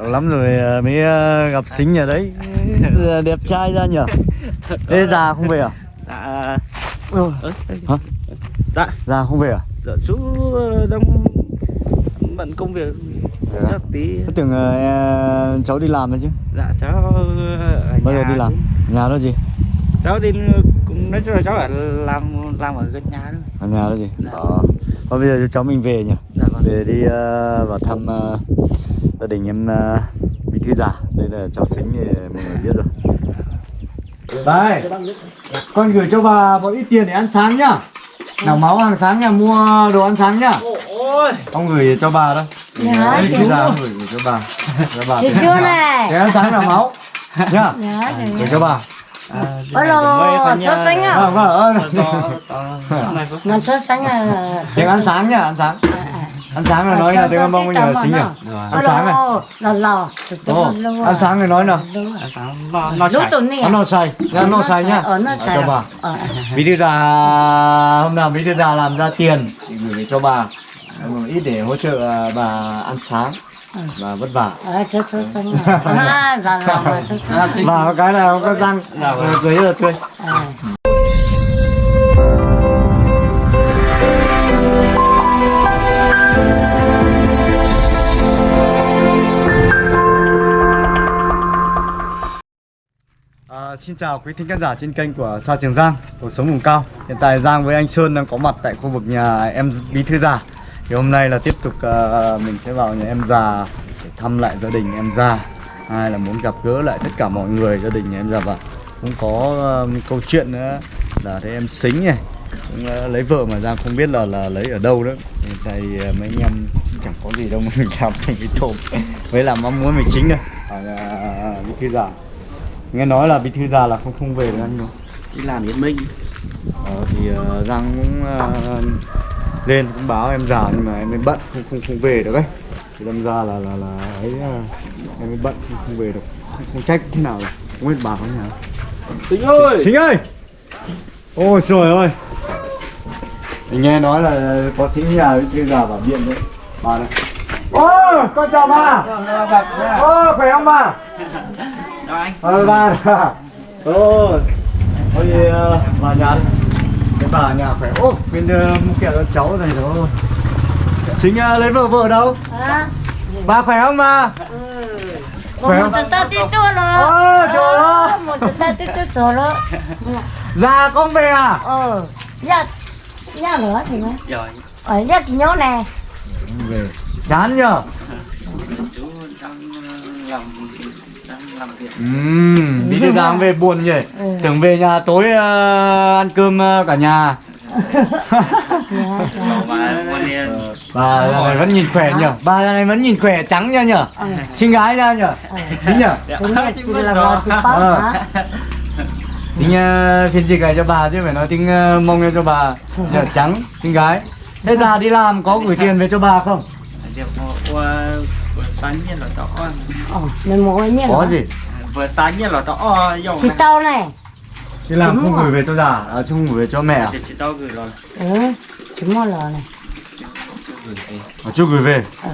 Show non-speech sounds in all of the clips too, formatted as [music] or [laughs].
Lắm rồi ờ, mới ờ, gặp xính ở đấy Ờ, [laughs] Đẹp trai ra nhở Ê già không về à? dạ Ừ. Hả? dạ Già không về à? dạ chú đang bận công việc Thế chắc tí Tôi tưởng ờ, cháu đi làm rồi chứ dạ cháu ở Bao giờ nhà đi làm? cũng- Nhà đó gì? cháu đi cũng nói chung là cháu ở làm làm ở gần nhà thôi Ở nhà đó gì? Dạ. Ờ Thôi bây giờ cháu mình về nhỉ? dạ vâng. Về đi ờ, vào thăm ờ, gia đình em ờ, Bí Thư Già. Đây là cháu xính thì mọi người biết rồi. Đây Con gửi cho bà một ít tiền để ăn sáng nhá. Nào máu hàng sáng nha, mua đồ ăn sáng nhá. Ôi. Ông gửi cho bà đâu Dạ, chú. già mua. ông gửi, gửi cho bà. Cho bà Chị tiền chưa ăn sáng. này. Tiền ăn sáng là máu. Nhá. Dạ, Gửi dạ. cho bà Ôi lô, sốt xanh à? Vâng, vâng, Mà sốt xanh à? Tiền ăn sáng nhá, ăn sáng. Ăn sáng là nói là tiếng mông nhờ chính nhỉ? Ăn sáng này Lò lò. Ồ, ăn sáng này nói nào. Nó nó Lúc chảy tuần này Ăn no xay, nhá, no xay nhá. Ờ, nó Ờ, xay Cho à? bà. Ờ, Bí thư già hôm nào bí thư già làm ra tiền thì gửi về cho bà. Một ít để hỗ trợ à, bà ăn sáng và vất vả à? À, mà sốt xanh. và có cái là có răng cười rất là tươi. À, xin chào quý thính khán giả trên kênh của Sa Trường Giang, cuộc sống vùng cao. Hiện tại Giang với anh Sơn đang có mặt tại khu vực nhà em Bí Thư Già. Thì hôm nay là tiếp tục à, mình sẽ vào nhà em già để thăm lại gia đình em già. Hai là muốn gặp gỡ lại tất cả mọi người gia đình nhà em già. Và cũng có à, câu chuyện nữa là thấy em xính này cũng à, lấy vợ mà Giang không biết là là lấy ở đâu nữa. Hiện tại à, mấy anh em chẳng có gì đâu mà [laughs] mình làm thành cái tôm với làm mong muốn mình chính thôi ở nhà Bí Thư Già. Nghe nói là bí thư già là không không về được anh đâu đi làm Yên Minh. Ờ, thì uh, giang cũng uh, lên cũng báo em già nhưng mà em mới bận không không không về được ấy. Thì đâm ra là là là ấy uh, em mới bận không, không về được. Không, không trách thế nào rồi không biết bảo thế nào. Tính ơi! Chính ơi! Ôi trời ơi! Mình nghe nói là có sĩ nhà thư già vào điện đấy. Bà này ô con chào bà. Ô khỏe không bà? Chào anh. Ờ ba Ô Thôi ờ, vào nhà đi Cái bà nhà khỏe Ô bên uh, kẹo cho cháu này rồi Chính uh, lấy vợ vợ đâu À, Bà khỏe không bà một Khỏe không? một tao tí chua rồi. Trời ơi. Một tao tí chua rồi đó. Già con về à Ờ, dạ, dạ nữa thì rồi Ở dạ cái nhớ nè. Về Chán nhờ chú đang làm Ừm, đi đi ra về buồn nhỉ Ừ. Tưởng về nhà tối ờ, ăn cơm ờ, cả nhà Dạ, dạ. đi Bà giờ này vẫn nhìn khỏe nhở Bà giờ này vẫn nhìn khỏe trắng nha nhở Ờ. Xinh gái ra nhở [laughs] [laughs] Ờ. Chính nhở Ờ. Chính uh, phiên dịch này cho bà chứ phải nói tiếng uh, mông cho bà Nhờ trắng, xinh gái Thế già đi làm có gửi tiền về cho bà không? Nhiên là đó Ờ, mình mua nhé. Có gì? vừa sáng nhiên là đó dùng Thì tao này. Đi làm không rồi. gửi về cho già, à, chứ không gửi về cho mẹ à? thì chị tao gửi rồi Ừ, chỉ mua lò này. à chưa gửi về Ừ.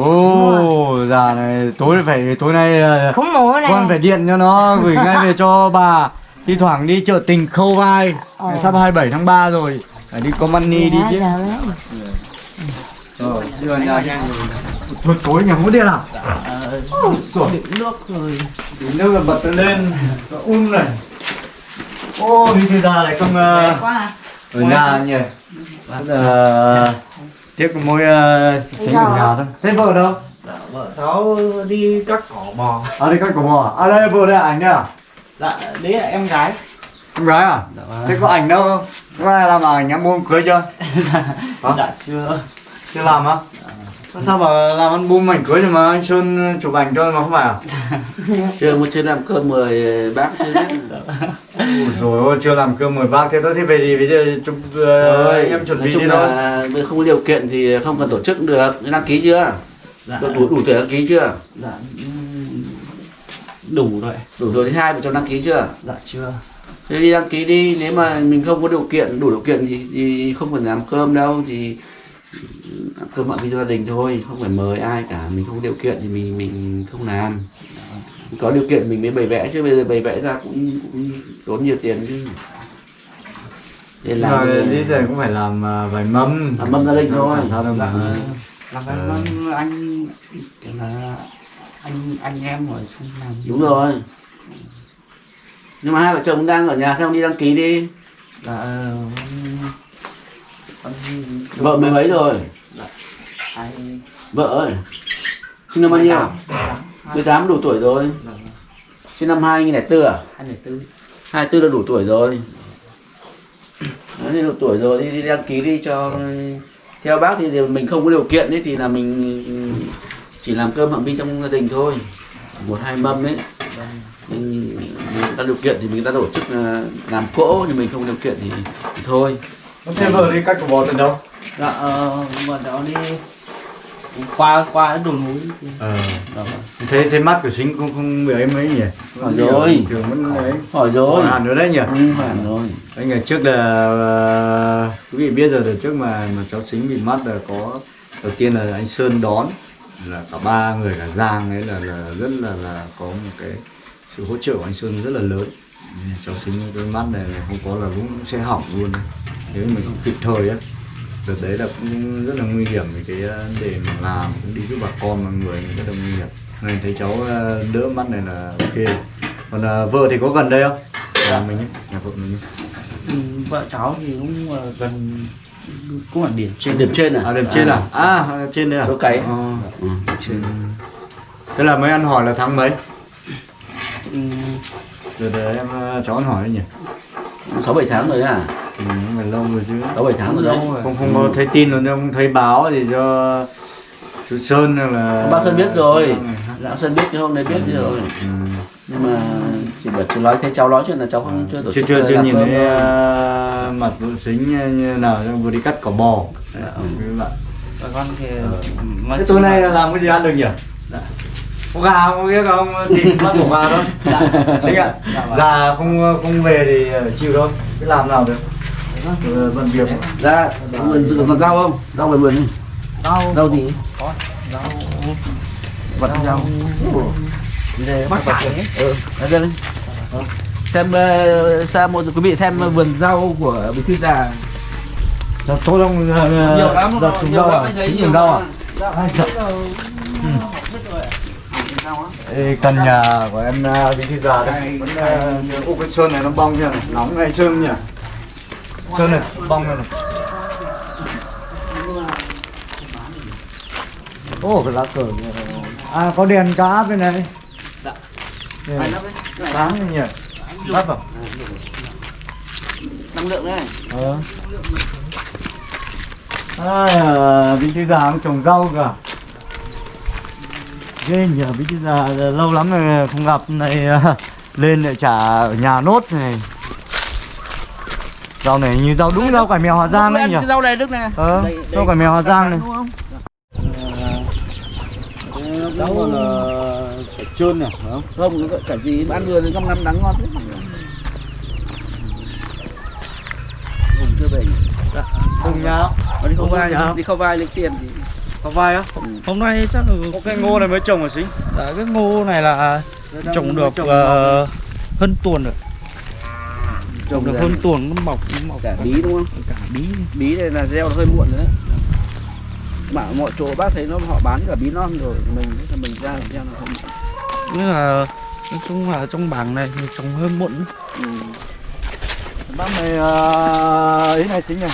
Ồ, già này tối phải tối nay uh, Không mua này. con phải điện cho nó gửi ngay về cho bà Thi thoảng đi chợ tình khâu vai Ờ. Sắp 27 tháng 3 rồi Phải đi có money đi chứ đấy. Ờ, đưa nhà Thôi tối nhà không điện à? Ôi giời. đựng nước rồi Đến nước là bật nó lên Nó un này Ô đi thế ra lại không uh, quá ở nhà nhỉ uh, Tiếc có mỗi uh, xính ở nhà thôi Thế vợ đâu? dạ, vợ cháu đi cắt cỏ bò À đây các cổ bò à? À đây vợ đây là ảnh đấy à? dạ đấy là em gái Em gái à? dạ vâng. Thế có ảnh đâu không? Có ai làm ảnh em mua cưới chưa? [laughs] Hả? dạ chưa Chưa làm á? Sao mà làm album ảnh cưới rồi mà anh Sơn chụp ảnh cho mà không phải à? [laughs] chưa mới chưa làm cơm mời bác chưa biết. Ôi rồi ôi chưa làm cơm mời bác thế đó thế về thì bây giờ chụp uh, anh em chuẩn bị đi thôi không có điều kiện thì không cần tổ chức được. Đăng ký chưa? Dạ. Đủ đủ, tuổi đăng ký chưa? Dạ. Đủ rồi. Đủ tuổi thứ hai vợ chồng đăng ký chưa? Dạ chưa. Thế đi đăng ký đi. Nếu mà mình không có điều kiện đủ điều kiện thì, thì không cần làm cơm đâu. Thì cơm mọi với gia đình thôi không phải mời ai cả mình không có điều kiện thì mình mình không làm. Có điều kiện mình mới bày vẽ chứ bây giờ bày vẽ ra cũng, cũng tốn nhiều tiền chứ. Nên làm đi rồi cũng phải làm à, vài mâm. Làm mâm gia đình thôi. Chẳng sao đâu mà làm Ờ. cái mâm anh kiểu là anh anh em ở chung làm. Đúng rồi. Nhưng mà hai vợ chồng đang ở nhà sao không đi đăng ký đi. Là ờ, con vợ mấy mấy rồi? Vợ ơi sinh năm bao nhiêu? 18 đủ tuổi rồi. Sinh năm 2004 à? hai người tư. 24 là đủ tuổi rồi. Đấy, đủ tuổi rồi đi, đi đăng ký đi cho theo bác thì mình không có điều kiện ấy thì là mình chỉ làm cơm phạm vi trong gia đình thôi. Một hai mâm ấy. Mình, mình ta điều kiện thì mình ta tổ chức ờ, làm cỗ nhưng mình không điều kiện thì, thì thôi. Thế vợ đi cắt của bò từ đâu? dạ ờ, mà đó đi qua qua đồi núi Ờ đó. Thế thế mắt của Sinh không không bị ấy mấy nhỉ? Hỏi rồi. Thường vẫn ấy hỏi rồi Hỏi hẳn nữa đấy nhỉ? ừ, hỏi rồi Đấy, ngày trước là ờ, quý vị biết rồi đợt trước mà mà cháu Sính bị mất là có đầu tiên là anh Sơn đón là cả ba người cả Giang ấy là là rất là là có một cái sự hỗ trợ của anh Sơn rất là lớn cháu Sính cái mắt này là không có là cũng sẽ hỏng luôn nếu mình không kịp thời á đợt đấy là cũng rất là nguy hiểm vì cái ờ, để mà làm cũng đi giúp bà con mọi người rất là nguy hiểm này thấy cháu ờ, đỡ mắt này là ok còn ờ, vợ thì có gần đây không nhà mình ấy, nhà vợ mình ấy. Ừ, vợ cháu thì cũng ờ, gần cũng ở điểm trên điểm trên à À điểm trên à? À trên đây à? Chỗ cày. Ờ, ừ. trên. Thế là mới ăn hỏi là tháng mấy? Ừ, Rồi để em ờ, cháu ăn hỏi đấy nhỉ? sáu bảy tháng rồi à Ừ, lâu rồi chứ. sáu bảy tháng rồi đấy Không không có thấy tin rồi không thấy báo gì cho chú Sơn là bác Sơn biết rồi Ừ. lão Sơn biết cái hôm đấy biết rồi Ừ. nhưng mà chỉ bảo chỉ nói thấy cháu nói chuyện là cháu không chưa tổ Chưa chức chưa chưa làm nhìn thấy ờ, mặt vụ xính như nào vừa đi cắt cỏ bò. Đấy, Ừ. các con thì Thế tối nay là làm cái gì ăn được nhỉ? Dạ. Có gà không biết không tìm bắt của gà đâu. Chính ạ. Già không không về thì ờ, chịu thôi. Cứ làm nào được. Ờ, Bận việc. ra vườn dự còn rau không rau về vườn đi. rau rau gì có rau vật rau bắt phải ừ ra đây đi. xem ờ, xem một quý vị xem vườn rau của bí thư già Dạ, tốt không? nhiều lắm trúng rau à? Chính trúng rau à? Ai giật. Ê, căn nhà của em ờ, bí thư già đây. Ờ, ô cái sơn này nó bong chưa này. Nóng này sơn nhỉ? Sơn này bong này, này. Ô cái lá cờ này. à có đèn cá bên này. Dạ. Đây này. nhỉ? Lắp vào năng lượng đấy. Ờ. Ai à, bí thư già trồng rau cả ghê bí thư già lâu lắm rồi không gặp này [laughs] lên lại trả ở nhà nốt này. Rau này như rau đúng rau cải mèo Hà Giang đấy nhỉ rau này đức này. Ờ Đây- đây- rau cải mèo Hà Giang này. Đúng không? Rau là phải trơn này phải không? Không nó gọi cả gì ăn vừa thì năm năm đắng ngon thế. Hùng chưa về cùng nhau đi không vai Dạ. đi không vai lấy tiền thì có vai á? Hôm nay chắc là có cái ngô này mới trồng ở xính dạ, cái ngô này là trồng được trồng ờ, hơn tuần rồi. Trồng Trồng được hơn tuần nó mọc nó mọc. cả bí đúng không? Cả bí. Bí này là gieo hơi muộn rồi đấy. Mà mọi chỗ bác thấy nó họ bán cả bí non rồi mình là mình ra làm gieo nó không nên là nói chung là trong bảng này thì trồng hơi muộn ừ. bác này ờ, ý này xính này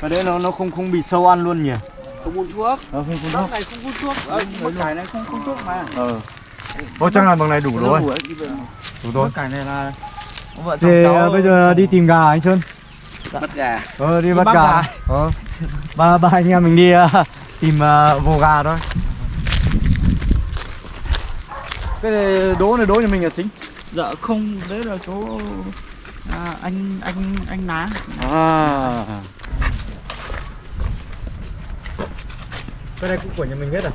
cái đấy nó nó không không bị sâu ăn luôn nhỉ không phun thuốc. Ờ, không bác thuốc. này không phun thuốc. Ờ, cải này không phun thuốc mà. Ờ. Ô chắc là bằng này đủ rồi. Đủ rồi. Cái này là vợ chồng cháu bây giờ đi tìm gà anh Sơn. Bắt gà. Ờ đi bắt gà. ờ. Ba ba anh em mình đi ờ, tìm ờ, vồ gà thôi. Cái này đố này đố nhà mình là xính. Dạ không đấy là chỗ à, anh anh anh ná. À cái này cũng của nhà mình hết à?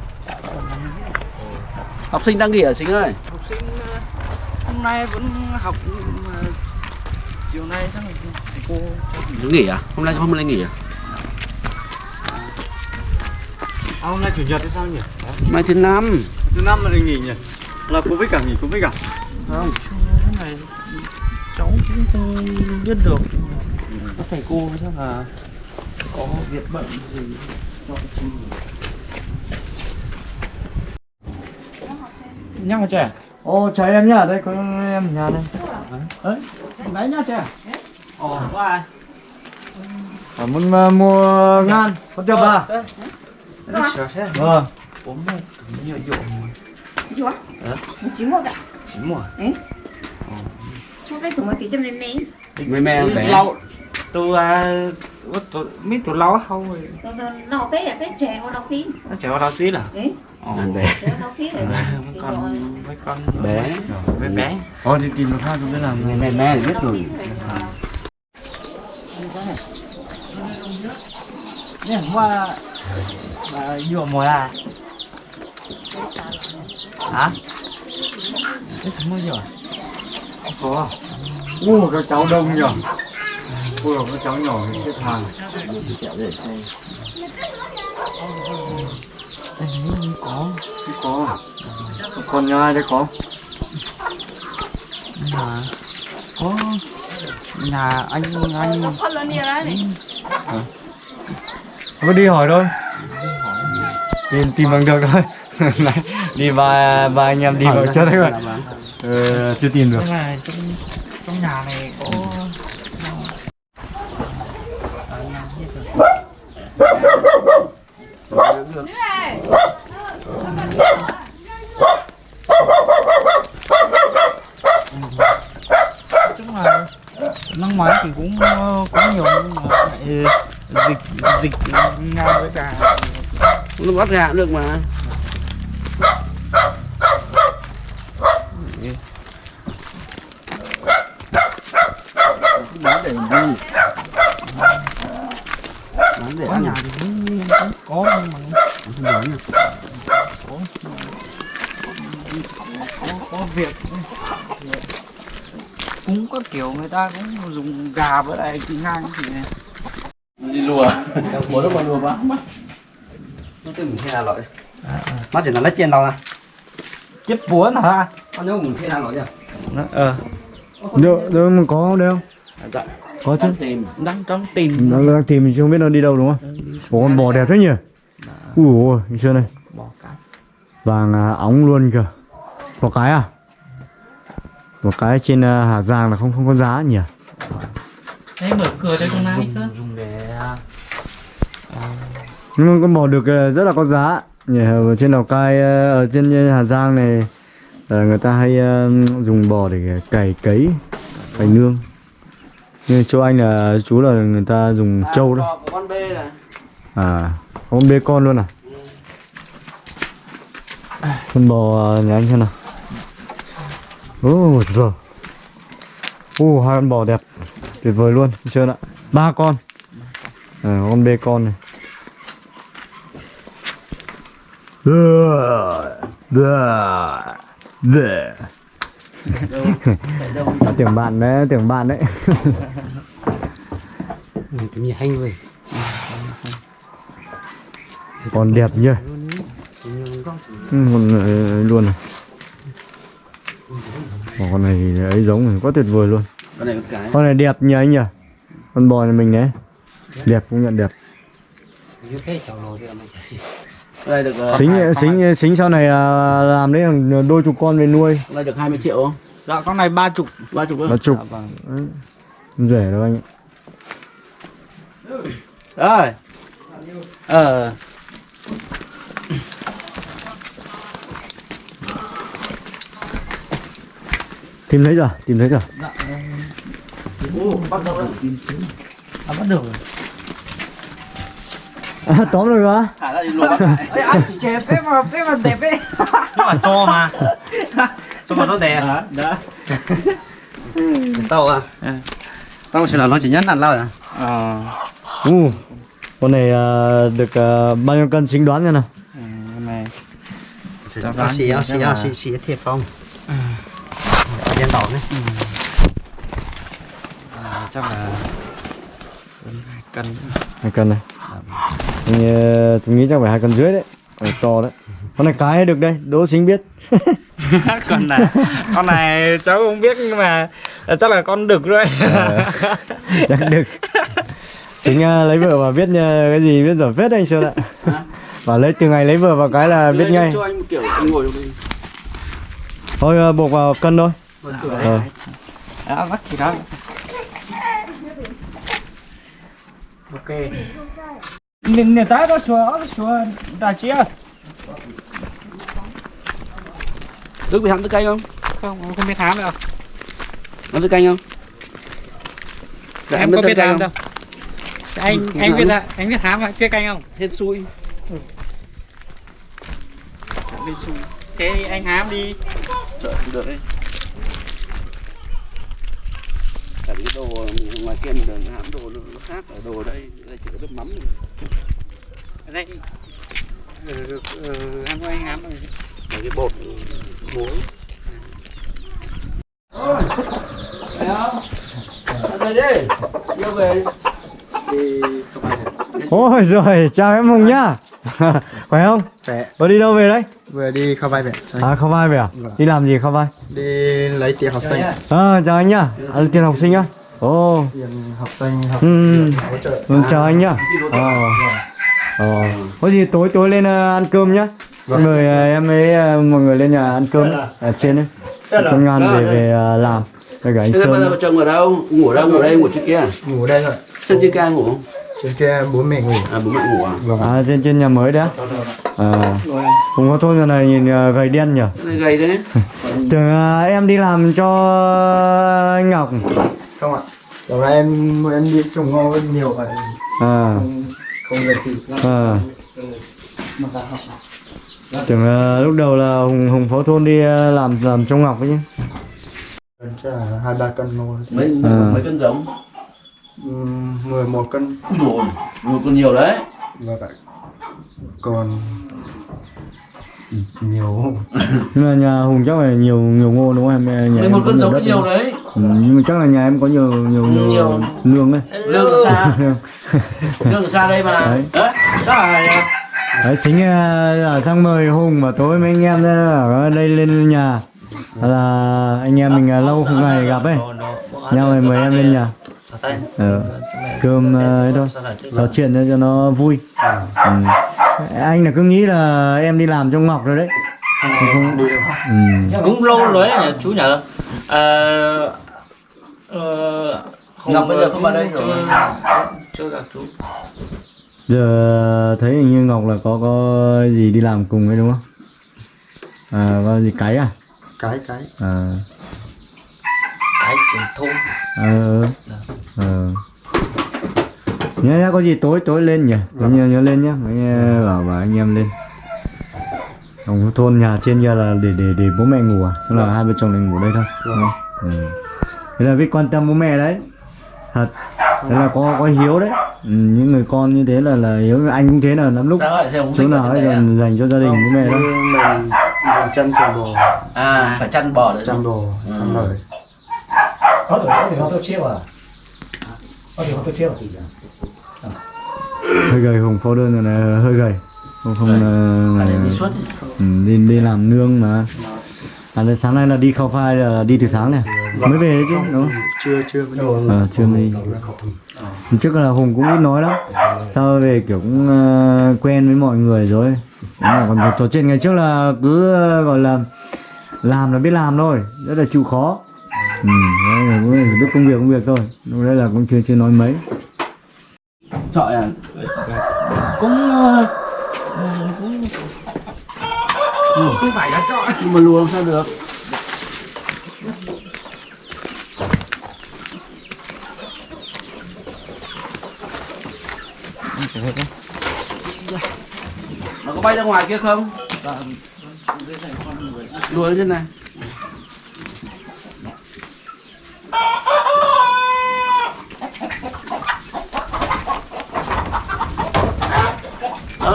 Học sinh đang nghỉ ở sinh ơi? Học sinh ờ, hôm nay vẫn học chiều nay chắc là thầy cô nghỉ à? Hôm nay hôm nay nghỉ à? À, hôm nay chủ nhật hay sao nhỉ? mai thứ năm. Thứ năm mà được nghỉ nhỉ? Là Covid cả nghỉ Covid cả? không cái này cháu cũng không biết được. Các thầy cô chắc là có việc bận gì cho chị nhá hả trẻ ô cháu em nhá đây có em nhà đây, đấy đấy nhá trẻ ồ có ai à, muốn mua ngan có tiêu bà vâng bốn mươi nhiều dỗ dỗ chín một ạ chín một ấy chút đấy tụi mình tí cho mẹ mẹ mẹ mẹ lâu tu tu mi tu lâu không rồi. Nó bé là trẻ con học sinh nó trẻ con học sinh à bé con mấy con bé. Bé bé. Ô đi tìm một thang tôi mới làm mẹ mẹ biết rồi. Nè hoa mà vừa mùa là. Hả? Cái mua rồi có mua cái cháu đông rồi nhỉ? Ôi, các cháu nhỏ thì xếp hàng. có Có. Còn nhà ai đây có? nhà có nhà anh anh Có đi hỏi thôi. Tìm tìm bằng được thôi. [laughs] Đi ba ba anh em đi vào trước đấy rồi. Ờ, chưa tìm được. trong trong nhà này có chung là năm ngoái thì cũng ờ, có nhiều nhưng mà lại dịch dịch ngang với cả nó bắt gạ được mà. Bán để gì bán để ăn nhà thì cũng, cũng có nhưng mà không bán à có có, có việc. Cũng có kiểu người ta cũng dùng gà với lại ngang thì này đi lùa. Bố nó còn lùa quá. Mắt nó từng thế nào rồi mắt chỉ là lấy tiền đâu nè chết buồn hả? Con nhớ cũng thế nào rồi nhỉ? Ờ. Đâu, đâu mà có không đâu? dạ. Có chứ. tìm. Đang trong tìm. Nó đang tìm mình chưa biết nó đi đâu đúng không? Ủa con bò đẹp thế nhỉ? Ui ôi, nhìn chưa này. Vàng à, óng luôn kìa. Một cái à? Một cái trên à, Hà Giang là không không có giá nhỉ? đấy mở cửa đây con này dùng, dùng để Nhưng mà con bò được à, rất là có giá. Nhỉ, ở trên Lào Cai, à, ở trên Hà Giang này à, người ta hay à, dùng bò để cày cấy, cày nương. Nhưng chỗ anh là chú là người ta dùng trâu đó. con bê này À, con bê con luôn à? Con bò à, nhà anh xem nào. Ồ, giờ. Ồ, hai con bò đẹp. Tuyệt vời luôn, chưa ạ. Ba con. À, con bê con này. [laughs] Tưởng bạn đấy, tưởng bạn đấy. cái gì hay vậy Còn đẹp nhỉ. Ừ, này luôn này. Ồ, con này thì ấy giống này, quá tuyệt vời luôn. con này cái Con này đẹp nhỉ anh nhỉ? Con bò này mình đấy. Đẹp cũng nhận đẹp. được ờ, Xính hai- xính xính sau này à, làm đấy đôi chục con về nuôi. con này được 20 triệu không dạ con này ba chục ba chục Ba chục. dạ, vâng rẻ đâu anh ạ. rồi ờ Tìm thấy rồi, tìm thấy rồi. dạ Ồ, bắt đầu rồi à, bắt được rồi À, tóm được hả? thả ra đi lại Ê, anh chè phép mà phép mà đẹp ấy nó là cho mà cho mà nó đẹp hả đó tao à Ừ. tao chỉ là nó chỉ nhất ăn lao à ờ U. Con này à, được à, bao nhiêu cân xính đoán nha nào. ừ, con này xì Cho bán xì xì xì thiệt không đen đỏ này à, chắc là hai cân Hai cân này. Thì, ờ, tôi nghĩ chắc phải hai cân rưỡi đấy. Ở to đấy. Con này cái được đây đỗ sinh biết. [laughs] Con này con này cháu không biết nhưng mà chắc là con đực rồi. Ờ, [laughs] chắc được sinh ờ, lấy vợ và biết ờ, cái gì biết giỏi phết anh sơn ạ. Và lấy từ ngày lấy vợ vào cái là biết ngay cho anh một kiểu anh ngồi thôi buộc vào cân thôi Ờ. đó bắt thì đó ok. Nên nên tái đó xóa xóa đã chia Đức bị hãm thức canh không? không không biết hám đâu. Hãm thức canh không? Dạ, em có biết hám đâu. Anh Ừ, anh dạ. biết là anh biết hám hay biết canh không? Hên xui. thế anh hám đi. Trời, được đấy. Cả cái đồ ngoài kia mình đường hãm đồ nó khác ở đồ đây, đây chỉ có nước mắm thôi. ở đây. Ừ, em có anh hám rồi. Cái bột muối. Thấy không? Về đi. Yêu về. Thì không ai ôi rồi chào em hùng nhá. [laughs] Khỏe không? Khỏe, đi đâu về đấy? Vừa đi khao vai về à không vai về à? Vâng. đi làm gì không vai? Đi lấy tiền học sinh. À, chào anh nhá. À, tiền học sinh á ồ. Học sinh học ừ. hỗ trợ. Ừ, chào anh nhá. Ờ ờ có gì tối tối lên ờ, ăn cơm nhá. Mọi Vâng. người ờ, em ấy ờ, mọi người lên nhà ăn cơm ở trên đấy công an về về làm. Với cả anh Thế bây giờ sơn vợ chồng ở đâu? Ngủ ở đâu? Ngủ ở đây, ngủ trên kia à? Ngủ đây thôi. Chân trên kia ngủ? Trên kia bố mẹ ngủ. À, bố mẹ ngủ à? Vâng. À trên trên nhà mới đấy à không có thôn giờ này nhìn gầy đen nhỉ? Gầy thế. [laughs] tưởng ờ, em đi làm cho anh Ngọc Không ạ? Đầu nay em em đi trồng ngô nhiều vậy. À. Không, không được thì à. Tưởng ờ, lúc đầu là hùng hùng phó thôn đi ờ, làm làm trong Ngọc ấy là hai ba cân ngô Mấy, À. mấy cân giống? Ừm, 11 cân. Một con nhiều đấy. Và vậy. Còn nhiều [laughs] nhưng mà nhà hùng chắc là nhiều nhiều ngô đúng không em nhà em một cân nhiều giống nhiều đấy. ừ, nhưng mà chắc là nhà em có nhiều nhiều nhiều, Nhiều. nương đấy Lương ở xa. [laughs] Lương ở xa đây mà. Đấy. Đấy. Chắc là đấy xính ờ, sang mời hùng và tối mấy anh em ở đây lên nhà là anh em mình ờ, lâu không ngày gặp ấy nhau rồi mời em lên nhà ờ, cơm ờ, ấy thôi. trò chuyện cho- cho nó vui. Ừ. anh là cứ nghĩ là em đi làm trong ngọc rồi đấy. Không, ừ. cũng lâu rồi ấy nhỉ chú nhở? Ờ ờ, Ngọc bây giờ không vào đây chưa rồi. chưa gặp chú. Giờ thấy hình như ngọc là có có gì đi làm cùng ấy đúng không? À có gì cái à? Cái cái. À. Cái truyền thôn ờ. Ờ. Nhớ nhá có gì tối tối lên nhỉ? Nhớ nhớ, nhớ lên nhá. Mấy ờ, bảo bảo anh em lên. Ông thôn nhà trên kia là để để để bố mẹ ngủ à? Xong là hai vợ chồng này ngủ đây thôi. Ừ. thế là biết quan tâm bố mẹ đấy. Thật. Thế là có có hiếu đấy. Ừ, những người con như thế là là hiếu anh cũng thế là lắm lúc lại chỗ nào ấy dành dành cho gia đình bố mẹ đó mình mình chăn trồng bò. À, phải chăn bò nữa. chăn bò chăn lợn hơi gầy hùng phô đơn rồi này hơi gầy. Không không Phải là, đi ừ, đi đi làm nương mà. À, sáng nay là đi khao phai là đi từ sáng này mới về chứ đúng không? Chưa chưa mới đồ à, chưa mới đi. Hôm trước là hùng cũng ít nói lắm. Sau về kiểu cũng ờ, quen với mọi người rồi. Đúng là còn trò chuyện. Ngày trước là cứ ờ, gọi là làm là biết làm thôi. Rất là chịu khó ừ, đấy là cũng biết công việc công việc thôi lúc đấy là cũng chưa chưa nói mấy Chọi à? cũng ờ, cũng không phải là chọn Nhưng mà lùa làm sao được? Nó có bay ra ngoài kia không? Lùa lên trên này.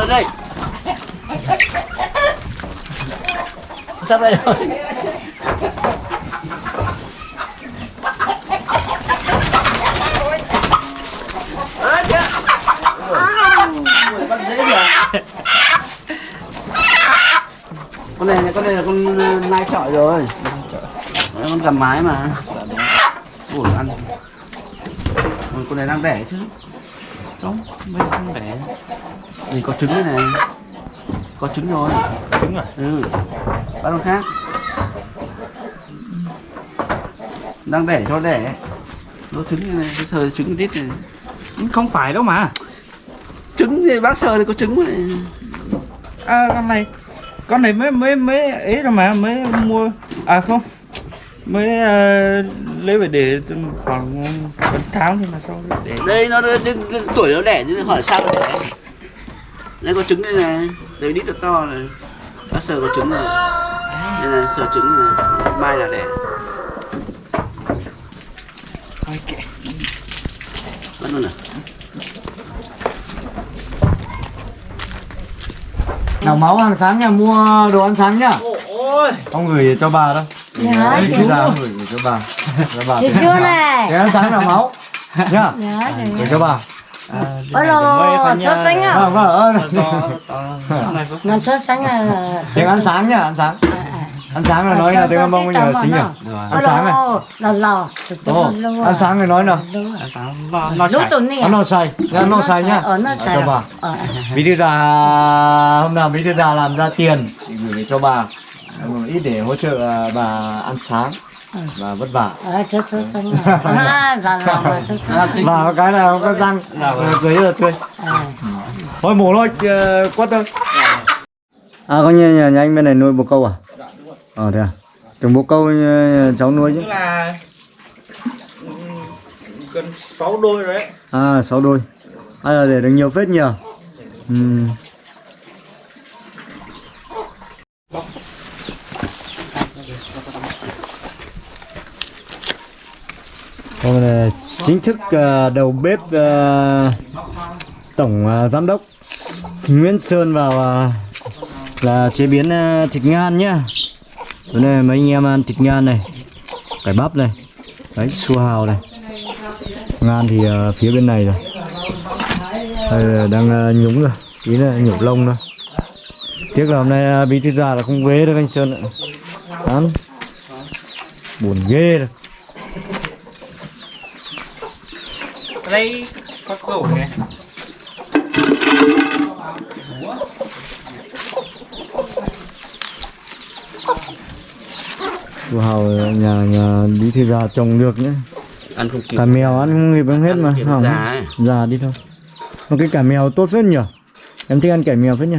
lên đây. Sắp đây rồi. Con này con này là con ờ, nai chọi rồi. Đấy, con cầm mái mà. Ủa ăn. Con này đang đẻ chứ. Không mình giờ không đẻ thì có trứng đây này. Có trứng rồi. Trứng rồi ừ. Bắt con khác. Đang đẻ cho đẻ. Nó trứng này, này sờ trứng tít này. Không phải đâu mà. Trứng thì bác sờ thì có trứng này À con này Con này mới mới mới ấy rồi mà mới mua. À không. Mới uh, lấy về để khoảng một tháng thì mà sau để đây nó đến, đến tuổi nó đẻ chứ hỏi sao nó đẻ đây có trứng đây này đây đít thật to này. Bác sờ có trứng này. Đây này sờ trứng này. Mai là đẻ Thôi kệ. Bắt luôn à nào máu hàng sáng nha. Mua đồ ăn sáng nhá. Ôi. Không gửi cho bà đâu Nhớ Đấy, chú. ra gửi cho bà. Cho bà Chú chú này. Cái ăn sáng là máu. Nhá. Gửi rồi cho bà Ôi lô Sốt xanh à? Vâng vâng sốt xanh à? Tiếng ăn sáng nhá ăn sáng. Ăn sáng là nói là tiếng ăn bây giờ chính nhỉ? ăn sáng này Lò lò ăn sáng này nói nào? Lúc chảy. tuần này ăn no xay nhá no xay nhá. Ờ xài cho bà Ờ. Bí thư già hôm nào bí thư già làm ra tiền thì gửi cho bà một ít để hỗ trợ à, bà ăn sáng và vất vả. Ờ sốt sốt xanh à À là là mà sốt xanh và có cái nào có răng. Giấy là tươi. Ờ thôi mổ thôi ờ, quất thôi. À có nhà, nhà, nhà anh bên này nuôi bồ câu à? Ờ thế à? Từng bồ câu ờ, cháu nuôi chứ. Tức là ừ, Gần 6 đôi rồi đấy. À sáu đôi. Hay là để được nhiều phết nhờ. Ừ. Vâng, hôm nay chính thức ờ, đầu bếp ờ, tổng ờ, giám đốc Nguyễn Sơn vào là chế biến thịt ngan nhá. đây nay mấy anh em ăn thịt ngan này, cải bắp này, đấy su hào này, ngan thì phía bên này rồi, đây là đang nhúng rồi, ý là nhổ lông thôi. Tiếc là hôm nay bí thư già là không về được anh Sơn ạ. Ăn buồn ghê rồi. Đây có sổ này Su hào nhà nhà bí thư già trồng được nhé. ăn không kịp Cả mèo ăn không kịp ăn hết Ăn mà. kịp Hỏng. già. Già đi thôi. Mà cái cải mèo tốt phết nhỉ? Em thích ăn cải mèo phết nhỉ?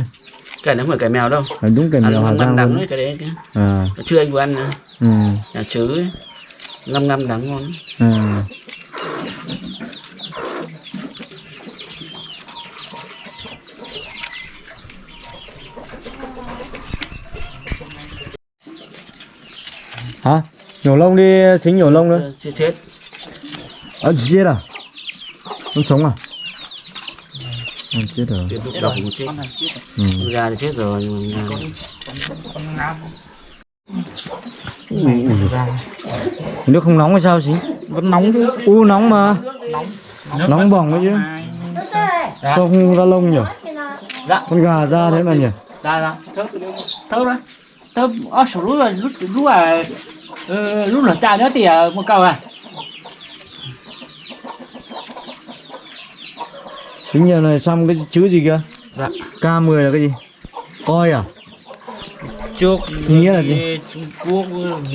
cái này không phải cái mèo đâu À, đúng cải mèo Hà Giang đắng ấy cái đấy cái À, chưa anh vừa ăn nữa. ừ, nhà chứ ấy. ngâm ngâm đắng ngon à. Hả? Nhổ lông đi, xính nhổ lông nữa. chưa chết Ờ, chết à? Không sống à? Không chết rồi. tiếp tục chết Ừ. Con gà thì chết rồi nhưng mà Nước không nóng hay sao xí? Vẫn nóng chứ U nóng mà. Nóng bỏng ấy chứ. Sao không ra lông nhỉ? Dạ. Con gà ra thế mà nhỉ? Dạ dạ Tớ Tớ đó Tớ Ở số lúc là lúc lúc là ờ, Lúc là cha nữa thì ờ, một câu à Xính nhà này xăm cái chữ gì kia? Dạ K10 là cái gì? Coi à? Trước Nghĩa là gì? Trung Quốc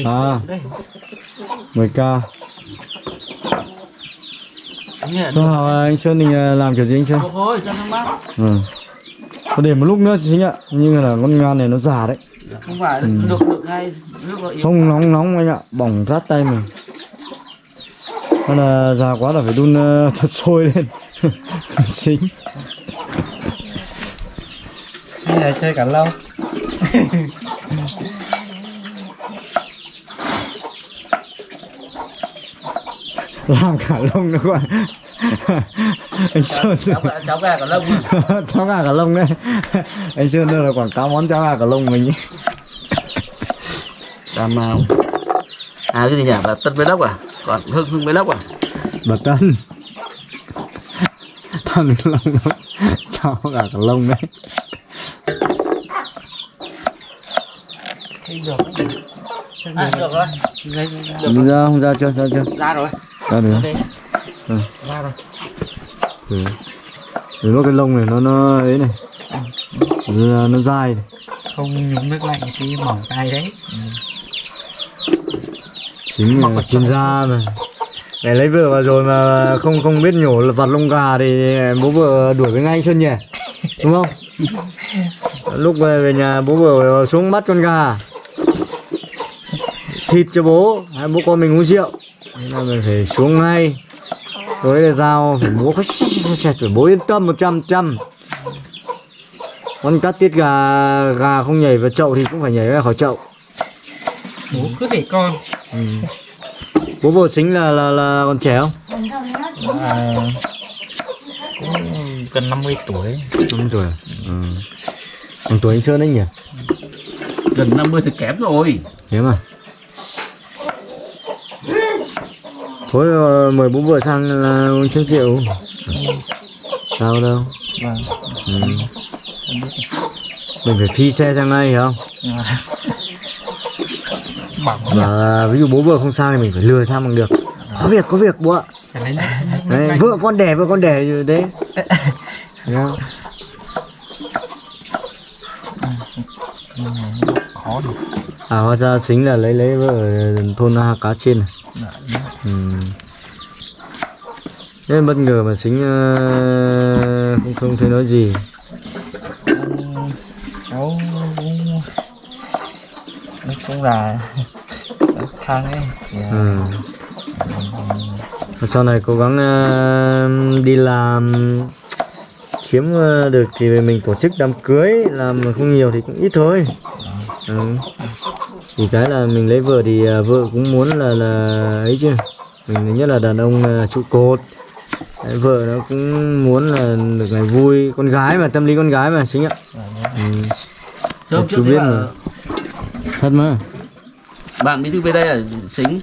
À. Đấy 10k. Nghĩa là Sao à, anh Sơn định à, làm kiểu gì anh Sơn? Ừ. Có để một lúc nữa xính ạ. Nhưng là con ngan này nó già đấy. Không phải Ừ. được được ngay nước nó yếu Không nóng nóng anh ạ, bỏng rát tay mình. Nên là già quá là phải đun ờ, [laughs] thật sôi lên. xính. Hay là chơi cả lâu làm cả lông nữa các bạn anh sơn cháu gà cháu gà cả lông à. [laughs] cháo gà cả lông đấy. Anh sơn đây là quảng cáo món cháo gà cả lông mình ý. cà mau à cái gì nhỉ? Bà tân với lốc à? Còn hưng hưng với lốc à? Bà tân. Thần lông đó cháo gà cả lông đấy. Được à, được rồi. Ra không? Ra chưa? Ra chưa? Ra rồi. Ra được Ừ. ra rồi. Ừ. Để nó cái lông này nó nó ấy này. Nó, nó dai này. không nhúng nước lạnh thì mỏng tay đấy. Chính là chuyên gia mà. Để lấy vợ vào rồi mà không không biết nhổ là vặt lông gà thì bố vợ đuổi với ngay Sơn nhỉ? Đúng không? Lúc về về nhà bố vợ xuống bắt con gà. Thịt cho bố. Hai bố con mình uống rượu. Nên là mình phải xuống ngay là dao phải bố phải phải bố yên tâm một trăm trăm. Con cắt tiết gà gà không nhảy vào chậu thì cũng phải nhảy ra khỏi chậu. Bố cứ để con. Ừ. bố vợ chính là là là còn trẻ không? À, cũng gần 50 tuổi. năm tuổi à? ừ. bằng tuổi anh sơn đấy nhỉ? Gần 50 thì kém rồi. Thế mà thôi ờ, mời bố vợ sang là uống chén rượu sao đâu? Vâng. Ừ. mình phải phi xe sang hiểu không? Và ví dụ bố vợ không sang thì mình phải lừa sang bằng được. Có việc có việc bố ạ Đấy, lạnh. vợ con đẻ vợ con đẻ như thế. Không? khó được à hóa ra chính là lấy lấy vợ thôn cá trên này ừ. Thế bất ngờ mà chính ờ, không không thấy nói gì cháu cũng chung là [laughs] thang ấy thì, à, ừ. Và sau này cố gắng ờ, đi làm kiếm ờ, được thì mình tổ chức đám cưới làm không nhiều thì cũng ít thôi ừ. Thì cái là mình lấy vợ thì ờ, vợ cũng muốn là là ấy chứ. Mình nhất là đàn ông ờ, trụ cột. Đấy, vợ nó cũng muốn là được ngày vui. Con gái mà tâm lý con gái mà chính ạ. Ừ. Chứ hôm Chú biết mà. thật mà. Bạn bí thư về đây là xính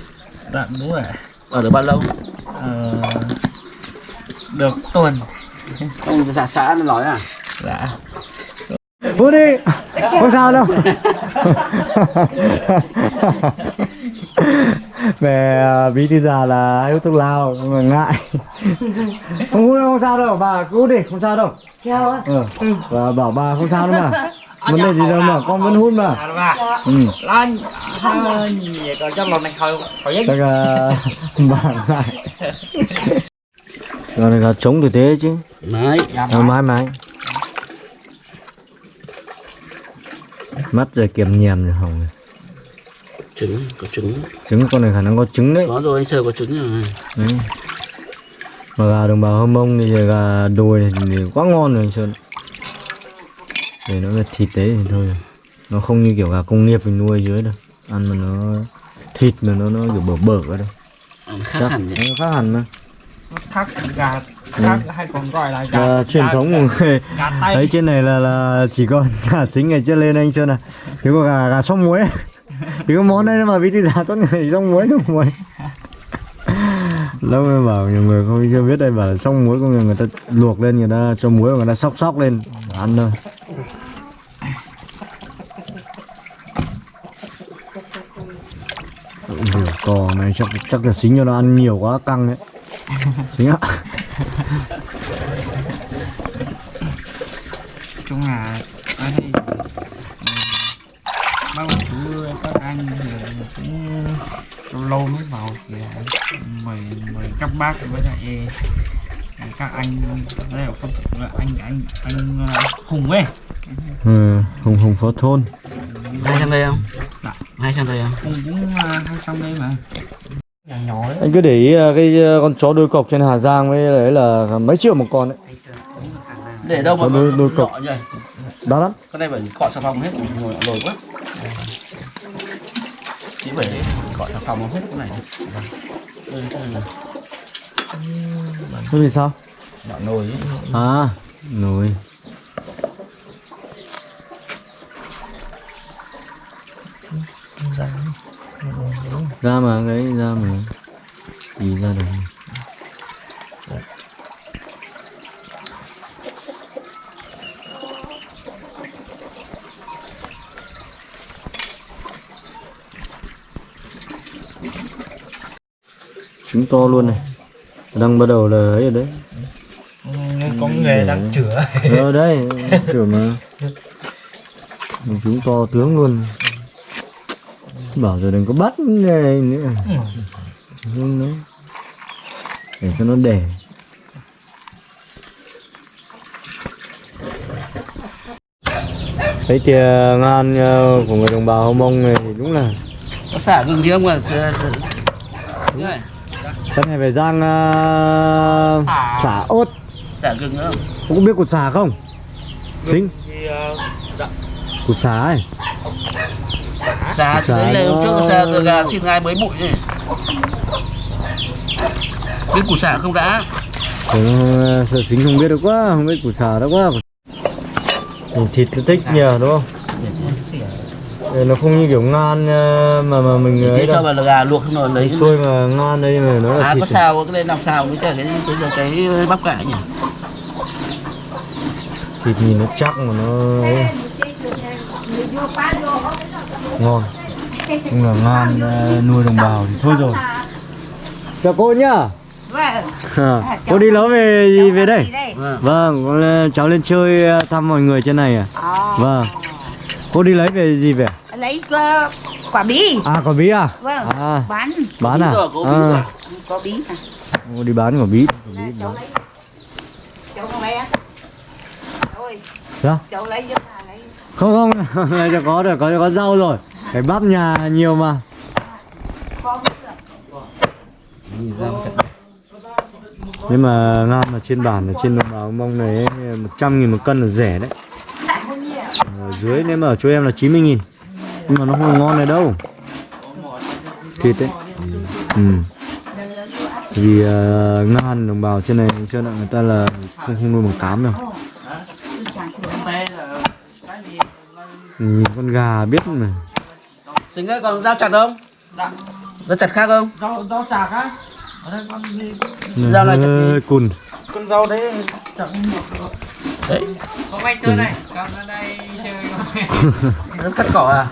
đoạn đúng rồi. Ở được bao lâu? Ờ, được tuần. Ông xã xã nó nói à? Dạ Vui đi, không sao đâu. [laughs] Về à, bí thư già là hút thuốc lao, mà ngại. Không hút đâu, không sao đâu, bà cứ hút đi, không sao đâu. Ừ. Và bảo bà không sao đâu mà. [laughs] Vấn đề gì đâu mà, con vẫn hút mà. à bà Ừ. lên vậy còn cho lần này thôi khỏi giấc Chắc là [laughs] bà ngại. Giờ này là chống thực tế chứ. đấy Ờ, mãi mãi. Mắt rồi kiềm nhèm rồi hồng. trứng có trứng. Trứng con này khả năng có trứng đấy. có rồi anh sơ có trứng rồi. Đấy. Mà gà đồng bào hâm mông thì gà đồi này thì quá ngon rồi anh Sơn. Để nó là thịt đấy thì thôi. Nó không như kiểu gà công nghiệp mình nuôi dưới đâu. Ăn mà nó thịt mà nó nó kiểu bở bở ở đây nó khác hẳn nhỉ? Nó khác hẳn mà. Thác gà thác hay còn gọi là gà Gà truyền thống Đấy trên này là là chỉ có [laughs] gà chính ngày trước lên anh Sơn à. Thì có gà gà sông muối. [laughs] Thì có món đây mà bí thư giả tốt người sông muối sông muối. Lâu rồi bảo nhiều người không chưa biết đây bảo sông muối có người người ta luộc lên người ta cho muối người ta sóc sóc lên ăn thôi. Ủa, cò này chắc chắc là xính cho nó ăn nhiều quá căng đấy. Xính ạ [laughs] chung là ở đây bao chú các anh thì cũng lâu lâu mới vào thì mời mời các bác với lại các anh đây là không là anh anh anh ờ, hùng ấy. Ừ, hùng hùng phó thôn. Hay sang đây không? Dạ. hay sang đây không? Hùng cũng ờ, hay xong đây mà anh cứ để ý là cái ờ, con chó đôi cọc trên Hà Giang với đấy là mấy triệu một con đấy. Để đâu mà đôi- đôi cọc. vậy? Đắt lắm. Con này phải cọ xà phòng hết ngồi lồi quá. Chỉ phải cọ xà phòng hết cái này. Thế thì sao? Nhỏ nồi ấy. à nồi ra mà đấy ra mà. Gì ra được trứng to luôn này. Đang bắt đầu là ấy rồi đấy. Có nghề đang chữa ở đây chữa mà. [laughs] Chúng to tướng luôn bảo rồi đừng có bắt này nữa. Không đấy. Để cho nó đẻ thấy tiền ngan ờ, của người đồng bào Mông này thì đúng là có xả gừng thì à Sợ- sợ- Đúng. Rồi. cái này phải rang uh, xả. ốt xả gừng nữa không? Ông có biết củ xả không? Xính. thì ờ, Củ xả ấy xả Xả đấy là hôm trước xả từ gà xin ngai mới bụi này biết củ xả không đã. Ờ, Sợ xính không biết được quá Không biết củ xả đó quá. Ủa, Thịt nó thích nhiều đúng không? Đây, nó không như kiểu ngan ờ, mà mà mình thế ấy cho đâu. vào là gà luộc không rồi lấy Xôi mà ngan đây mà nó là à thịt có xào cái này làm xào với cả cái cái cái, cái bắp cải nhỉ? Thịt nhìn nó chắc mà nó ấy. Ngon Cũng là ngan ờ, nuôi đồng bào thì thôi rồi Chào cô nhá Vâng. Cô đi lâu về gì về đây? đây. vâng Vâng, con cháu lên chơi ờ, thăm mọi người trên này à? Ờ, Vâng. Cô đi lấy về gì về? lấy ờ, quả bí. À, quả bí à? Vâng. À, Bán bán à? Rồi, có bí À, rồi. có bí à? cô đi bán quả bí. Quả bí cháu lấy. Cháu không lấy á? Ôi, Sao? cháu lấy giúp bà lấy. Không không, cho có được, có có rau rồi. Cái bắp nhà nhiều mà. Nhưng mà ngan mà trên bản ở trên đồng bào mông này 100 nghìn một cân là rẻ đấy. Ở dưới nếu mà ở chỗ em là 90 nghìn Nhưng mà nó không ngon này đâu. Thịt đấy. Ừ. Vì ờ, uh, ngan đồng bào trên này trên là người ta là không không nuôi bằng cám đâu. Nhìn con gà biết mà. Sinh ơi còn dao chặt không? Dao chặt khác không? Rau rau chạc á. Ở đây con gì? Dao này chặt gì? cùn. con rau đấy chẳng đấy. Có bay sơn này. Con ở đây chơi [laughs] nó cắt cỏ à?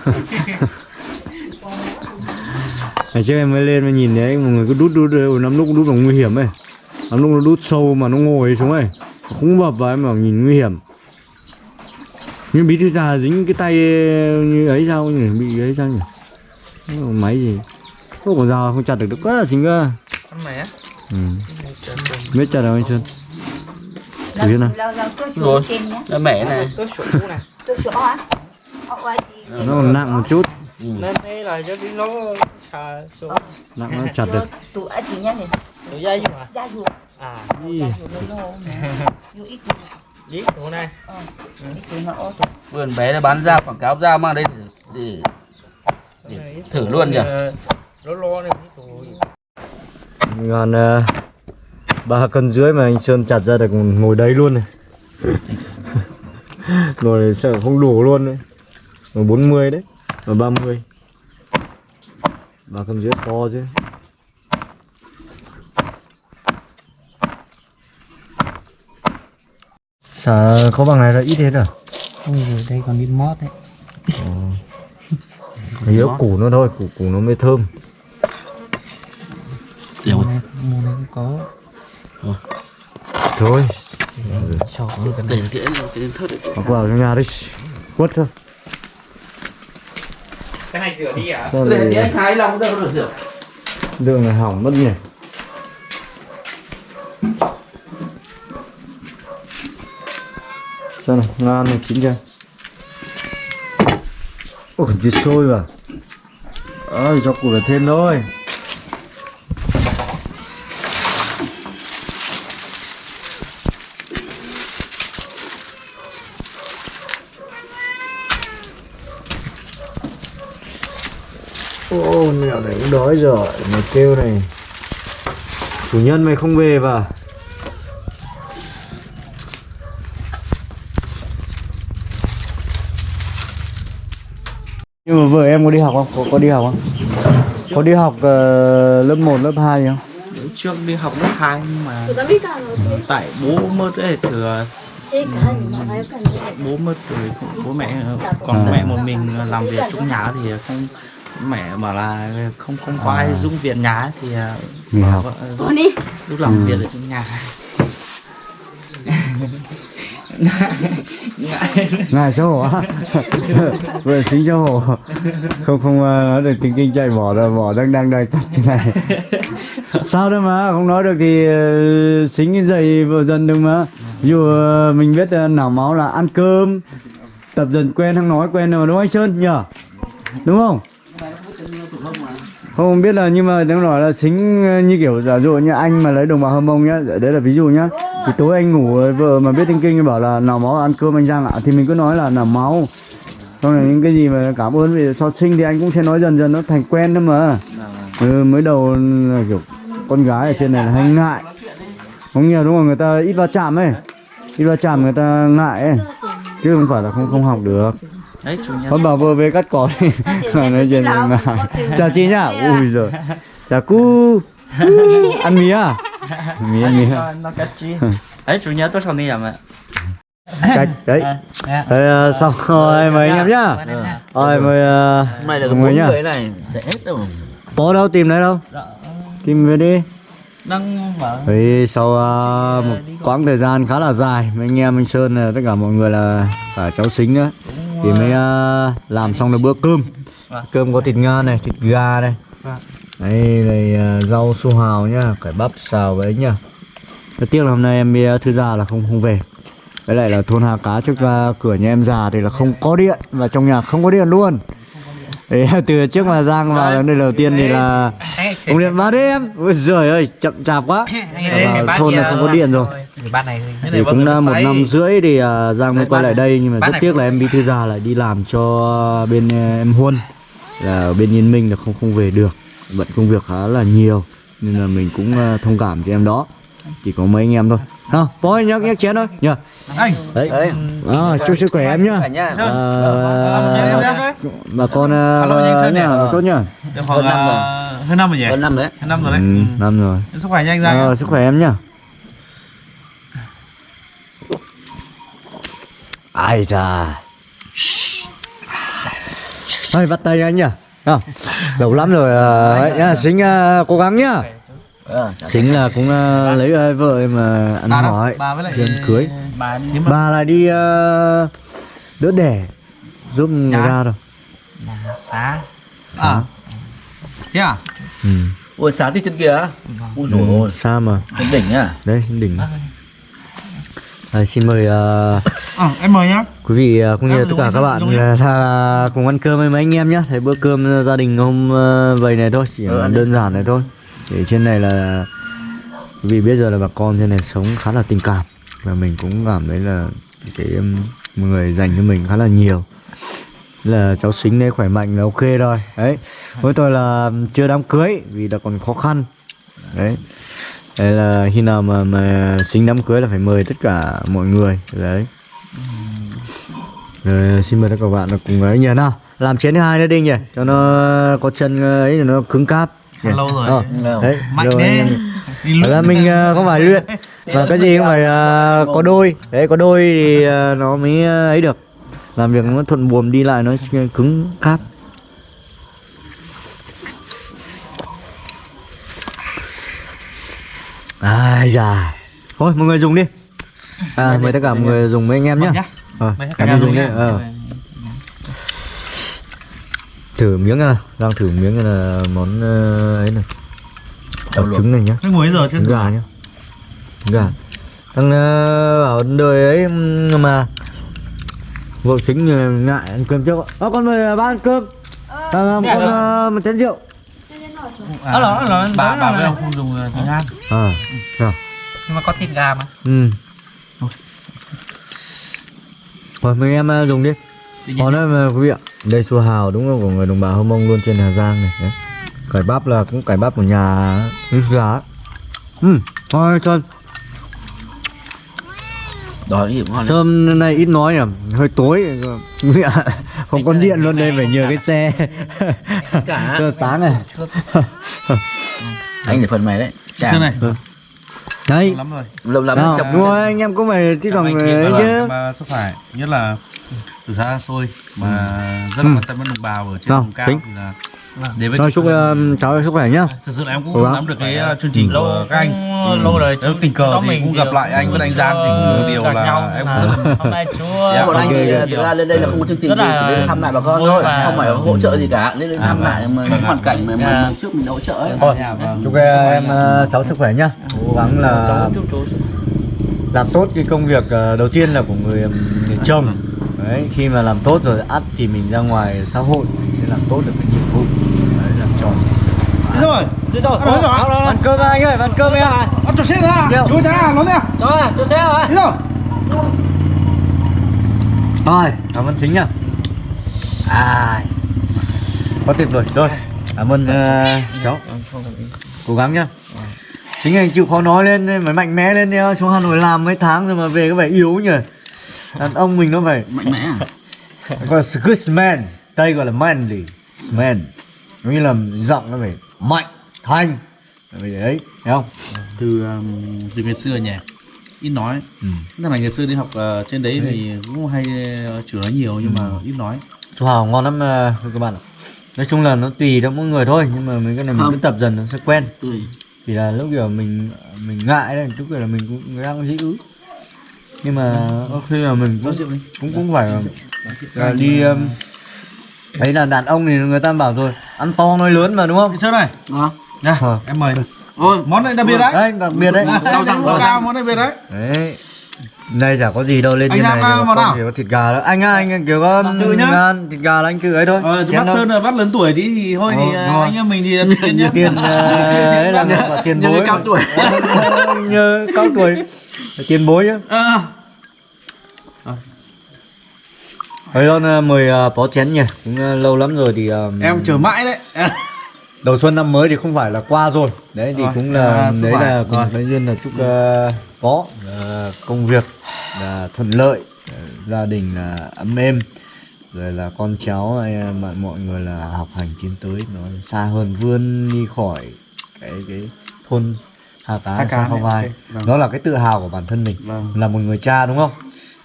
Ngày trước em mới lên mà nhìn thấy một người cứ đút đút rồi lắm lúc đút vào nguy hiểm ấy. Lắm lúc nó đút sâu mà nó ngồi xuống ấy. Không bập vào em bảo nhìn nguy hiểm. Nhưng bí thư già dính cái tay như ấy sao nhỉ? Bị ấy sao nhỉ? Máy gì? Không có dao không chặt được được quá là chính cơ. mẹ Ừ. Biết chặt đâu anh Xuân? Thử xem nào. Rồi. nó mẻ này Nó còn nặng một chút. ừ. nên thế là cho đi nó xà sổ Nặng nó chặt được. tụ ở chỉ nhá này. rồi dây mà Ra ruột. à Ý. Ra ruột nó nô. Dù ít tụ. dí chỗ này Ờ. Vườn bé nó bán ra quảng cáo ra mang đây để, để, để thử luôn kìa nó lo này cái tủ Còn uh, ba cân dưới mà anh Sơn chặt ra được ngồi đấy luôn này. [laughs] ngồi sợ không đủ luôn đấy. Ngồi 40 đấy. Và 30. Ba cân dưới to chứ. Xả có bằng này là ít hết à? Ôi rồi đây còn đi mót đấy Nhớ củ nó thôi, củ củ nó mới thơm. Mua này, mua này cũng có Thôi, Sọ luôn cái để cái cái thớt đấy vào trong nhà đi. Quất thôi. cái này rửa đi à Sao để cái anh thái lòng đâu được rửa đường này hỏng mất nhỉ? Xem này, ngan này chín chưa? Ôi, còn chưa sôi mà Ơi, cho củ là thêm thôi. Ô, mẹo này cũng đói rồi, mày kêu này. Chủ nhân mày không về vào. Vợ em có đi học không? Có, có đi học không? Có đi học ờ, lớp 1, lớp 2 gì không? trước đi học lớp 2 nhưng mà tại bố mất ấy thừa bố mất rồi bố mẹ còn À. mẹ một mình làm việc trong nhà thì không mẹ bảo là không không có ai dung viện nhà thì à, đi. lúc làm việc ở trong nhà ngại. Xấu hổ á. [laughs] Vừa xính xấu hổ. Không không ờ, nói được tiếng kinh chạy bỏ rồi bỏ đang đang đợi chặt thế này. [laughs] Sao đâu mà không nói được thì ờ, xính cái dậy vừa dần được mà. Dụ ờ, mình biết nào máu là ăn cơm tập dần quen không nói quen rồi đúng không anh sơn? Nhở đúng không? Không biết là nhưng mà nếu nói là xính như kiểu giả dụ như anh mà lấy đồng bào hâm mông nhá đấy là ví dụ nhá thì tối anh ngủ vợ mà biết tiếng kinh bảo là nào máu ăn cơm anh Giang ạ. Thì mình cứ nói là nào máu. Xong rồi những cái gì mà cảm ơn vì so sinh thì anh cũng sẽ nói dần dần nó thành quen thôi mà. Ừ, mới đầu là kiểu con gái ở trên này là hay ngại. Không nhiều đúng không? Người ta ít va chạm ấy. Ít va chạm người ta ngại ấy. Chứ không phải là không không học được. Đấy con bảo vừa về cắt cỏ đi. [laughs] Nói chuyện này mà chào chị nhá. ui rồi chào cu. Ăn mía à mía mía. nó, cắt chi. Đấy chủ nhà tôi sau này làm ạ cách đấy Thế, ờ, xong rồi mời anh em nhá. Rồi mời ờ, mày là người nhá. này dễ hết đâu có đâu tìm đấy đâu? Tìm về đi. Đang mở. Thì sau ờ, một quãng thời gian khá là dài mấy anh em anh Sơn ờ, tất cả mọi người là cả cháu xính nữa. Thì mới ờ, làm xong được bữa cơm. Vâng. cơm có thịt ngan này thịt gà này Đây này rau su hào nhá cải bắp xào với nhá. Rất tiếc là hôm nay em đi thư gia là không không về. Với lại là thôn Hà Cá trước ờ, cửa nhà em già thì là không có điện và trong nhà không có điện luôn. Đấy, từ trước mà Giang vào lần đây đầu tiên thì là không điện. Đấy em. Ôi giời ơi chậm chạp quá. Vào thôn này không có điện rồi. thì cũng đã một năm rưỡi thì à, Giang mới quay lại đây nhưng mà rất tiếc là em bí thư già lại đi làm cho bên à, em Huân. Là ở bên Yên Minh là không không về được bận công việc khá là nhiều nên là mình cũng à, thông cảm cho em đó. Chỉ có mấy anh em thôi. Nào bói nhắc nhắc chén thôi nhờ anh. Đấy. Đấy. À, chúc sức khỏe em nhá. Nhà à, à, bà con à, Alo, anh Sơn nhỉ? nhá, tốt nhá. Được Hơn năm rồi. hơn năm rồi nhỉ? Hơn năm đấy. Hơn năm rồi ừ, đấy năm rồi. Ừ. sức khỏe nhanh ra Ờ, sức khỏe em nhá. Ai da. Thôi bắt tay anh nhá không lâu lắm rồi ờ, nhá xính ờ, cố gắng nhá. Ờ, xính là cũng ờ, lấy ờ, vợ mà ăn đâu? hỏi. Trên cưới. bà bà lại đi ờ, đỡ đẻ giúp người ra rồi xá. À. Thế à? Ừ. ôi sáng thì chân kia ui dồi ôi. xa mà. Trên đỉnh à đấy đỉnh. À, xin mời ờ, ờ em mời nhá. quý vị ờ, cũng như À, là tất cả các bạn là, là cùng ăn cơm với mấy anh em nhé thấy bữa cơm gia đình hôm ờ, vậy này thôi chỉ Ừ, đơn giản này thôi. Để trên này là quý vị biết rồi là bà con trên này sống khá là tình cảm. Và mình cũng cảm thấy là cái um, mọi người dành cho mình khá là nhiều. Là cháu xính đấy khỏe mạnh là ok rồi. Đấy. Với tôi là chưa đám cưới vì là còn khó khăn. Đấy Đấy là khi nào mà mà xính đám cưới là phải mời tất cả mọi người. Đấy. Rồi, xin mời tất cả các bạn là cùng ấy nhờ nào. Làm chén thứ hai nữa đi nhỉ cho nó có chân ấy nó cứng cáp. Nhỉ? lâu rồi. Ờ, đấy mạnh rồi đi Thật ra mình ờ, không phải luyện và cái gì cũng phải ờ, có đôi. Đấy có đôi thì ờ, nó mới ờ, ấy được. Làm việc nó thuận buồm đi lại nó cứng cáp ai da thôi mọi người dùng đi. À mời tất cả mọi người dùng với anh em nhá. nhá. ờ em đi dùng đi. ờ. thử miếng nào đang thử miếng là món ờ, ấy này. Đậu trứng này nhá. Cái mùi giờ trứng gà nhá. Gà. Thằng ờ, bảo đời ấy mà vợ chính như ngại ăn cơm trước ờ con mời ba ăn cơm. À, một con ờ, một chén rượu Đó là, đó là bà bà với ông không dùng thịt gan à? Sao nhưng mà có thịt gà mà. Ừ. Rồi mấy em ờ, dùng đi. Còn nữa mà quý vị ạ. Đây su hào đúng là của người đồng bào hơ mông luôn trên hà giang này đấy. cải bắp là cũng cải bắp của nhà nước gà ừ thôi sơn đói gì ngon Sơm này ít nói à, hơi tối Không có điện luôn đây phải nhờ cái xe. Cả. Sáng này. Anh để phần mày đấy. Chà, này. Đấy lắm rồi. Lâu lắm đúng rồi anh em cũng phải thoảng ơn ấy chị chứ? mà sức khỏe nhất là từ xa xôi mà rất là quan tâm đến đồng bào ở trên vùng cao thì là Đến với Rồi chúc um, cháu sức khỏe nhá. thực sự là em cũng không gắng. nắm được cái uh, chương trình của các anh. Cũng lâu rồi nếu tình cờ thì cũng gặp lại anh với anh Giang thì cũng một điều là em cũng rất là hôm nay chúa [laughs] Dạ, bọn anh ok, thì ok. thực ra lên đây là không có chương trình gì chỉ đến thăm lại bà con thôi. và- không phải hỗ trợ gì cả. Nên đến thăm lại mà hoàn cảnh mà Dạ. mà trước mình hỗ trợ ấy. Thôi, chúc em uh, cháu sức khỏe nhá. Cố gắng là làm tốt cái công việc uh, đầu tiên là của người, người chồng. Đấy, khi mà làm tốt rồi ắt thì mình ra ngoài xã hội làm tốt được cái nhiệm vụ. Đấy, làm tròn. Thế rồi Thế rồi, Ăn rồi, ăn rồi. Ăn cơm anh ơi, ăn cơm em. Ăn cho xe ra chú cha nó Rồi, cho xe rồi. thế rồi Rồi, cảm ơn chính nhá. À, quá tuyệt vời. Rồi, cảm ơn uh, cháu. Cố gắng nhá. Chính anh chịu khó nói lên phải mạnh mẽ lên đi xuống Hà Nội làm mấy tháng rồi mà về có vẻ yếu nhỉ. Đàn ông mình nó phải mạnh mẽ à? gọi là good man, đây gọi là manly man. Nghĩa là giọng nó phải mạnh, thanh. Phải đấy, thấy không? từ um, từ ngày xưa nhỉ ít nói Ừ. tức là ngày xưa đi học ờ, trên đấy thì cũng hay uh, chửi nói nhiều nhưng mà ít nói Chú Hào ngon lắm ờ, các bạn ạ. Nói chung là nó tùy theo mỗi người thôi nhưng mà mình cái này mình Không. cứ tập dần nó sẽ quen. ừ. Chỉ là lúc kiểu mình mình ngại đấy, lúc kiểu là mình cũng đang dĩ ứ. Nhưng mà có khi là mình cũng cũng cũng phải là, là đi um, đấy là đàn ông thì người ta bảo rồi ăn to nói lớn mà đúng không? Cái sơn này Đó. nha Ờ. em mời ôi món này đặc biệt đấy Đấy đặc biệt đấy. Rau rau cao món đặc biệt đấy Đấy. Đây chả có gì đâu lên Anh như này à, thì món nào? chỉ có thịt gà đó. Anh á, anh kiểu có Tự nhá. ăn thịt gà là anh cứ ấy thôi. ờ, bác đâu. sơn là bác lớn tuổi tí thì thôi thì Ờ, ờ, đúng rồi. anh em mình thì tiền nhá tiền đấy là tiền Như bối cao tuổi. như cao tuổi tiền bối chứ Ờ. Thôi con uh, mời uh, bó chén nhỉ cũng uh, lâu lắm rồi thì um, em chờ mãi đấy [laughs] đầu xuân năm mới thì không phải là qua rồi đấy thì Rồi, cũng là à, đấy là Rồi. cái duyên là chúc uh, có uh, công việc là thuận lợi uh, gia đình là ấm êm rồi là con cháu hay là mọi mọi người là học hành tiến tới nó xa hơn vươn đi khỏi cái cái thôn Hà Cá, Hà Cá ok, vâng. đó là cái tự hào của bản thân mình Vâng. là một người cha đúng không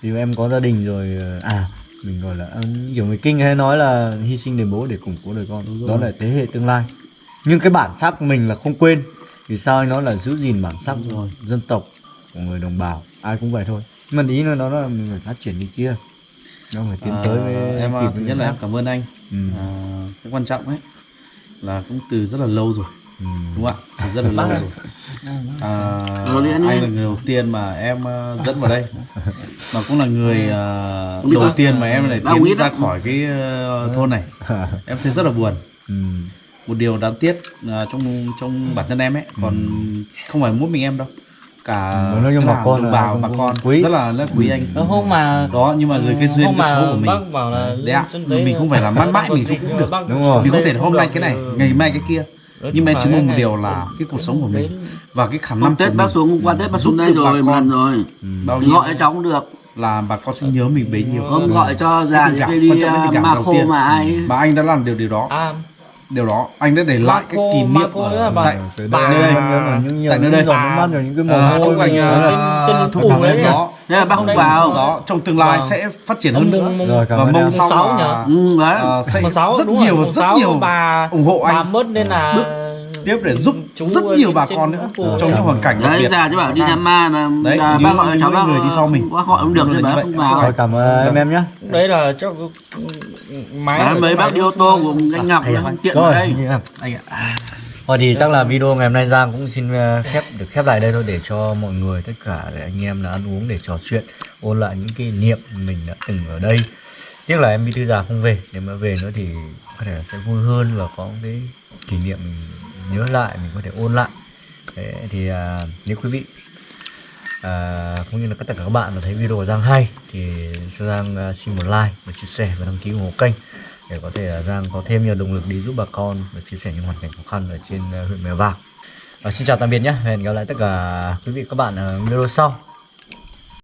thì em có gia đình rồi à mình gọi là um, kiểu người kinh hay nói là hy sinh để bố để củng cố đời con đó là thế hệ tương lai. Nhưng cái bản sắc của mình là không quên. Vì sao anh nói là giữ gìn bản sắc rồi. dân tộc của người đồng bào? Ai cũng vậy thôi. Nhưng mà ý nó nó là mình phải phát triển đi kia. Nó phải tiến tới với em với thứ nhất là em cảm ơn anh. Ừ. à, cái quan trọng ấy là cũng từ rất là lâu rồi Ừ. đúng không ạ? Rất là lâu rồi. À, Rồi đi. anh là người đầu tiên mà em ờ, dẫn vào đây? Mà cũng là người biết đầu tiên mà em lại tiến ra khỏi cái ờ, thôn này. [laughs] Em thấy rất là buồn. Ừ. một điều đáng tiếc à, trong trong bản thân em ấy còn không phải mỗi mình em đâu. Cả Ừ, nói chung cái bà con đồng là bào bà con quý. rất là rất quý anh. Cái hôm mà đó nhưng mà dưới cái duyên cái mà số của mình. bác bảo là đấy ạ mình không phải làm mãi mãi mình cũng được. Đúng rồi. mình có thể hôm nay cái này ngày mai cái kia nhưng mà em chỉ mong một điều là cái cuộc sống của mình và cái khả năng Hôm Tết bác xuống hôm qua Tết bác xuống đây bà rồi một lần rồi. Bao Thì nhiêu gọi cho cháu cũng được. là bà con sẽ nhớ mình bấy nhiêu. Hôm gọi cho già đi là à, mà khô mà ai mà anh đã làm điều điều đó. À điều đó anh đã để lại cái Marco- kỷ niệm Marco ở tại Bà- đây tại nơi những đây. rồi những cái mồ chúc anh trên trên hàng đấy gió. Thế là bác không vào. gió. Trong tương lai Vâng. sẽ phát triển hơn nữa. và mong sau là? Ừ đấy. À, sẽ rất nhiều rất nhiều bà ủng hộ bà anh. mất nên là tiếp để giúp chú rất ở nhiều bà con nữa trong những hoàn cảnh đặc Đấy biệt. già chứ bảo đi Nam Ma mà Đấy, à, bác gọi cháu người đi sau mình. Bác gọi không được Đúng thì là bác như không vào. Rồi cảm ơn em em nhé. Đấy là cho máy mấy bác đi ô tô của anh Ngọc nó không tiện rồi đây. anh ạ. Thôi thì chắc là video ngày hôm nay Giang cũng xin ờ, khép được khép lại đây thôi để cho mọi người tất cả để anh em là ăn uống để trò chuyện ôn lại những kỷ niệm mình đã từng ở đây. Tiếc là em Bí Thư già không về, nếu mà về nữa thì có thể sẽ vui hơn và có cái kỷ niệm nhớ lại, mình có thể ôn lại. Thế thì à, nếu quý vị à, cũng như là tất cả các bạn mà thấy video của Giang hay thì cho Giang à, xin một like và chia sẻ và đăng ký ủng hộ kênh để có thể là Giang có thêm nhiều động lực đi giúp bà con và chia sẻ những hoàn cảnh khó khăn ở trên à, huyện Mèo Vạc. Và xin chào tạm biệt nhé, hẹn gặp lại tất cả quý vị các bạn ở video sau.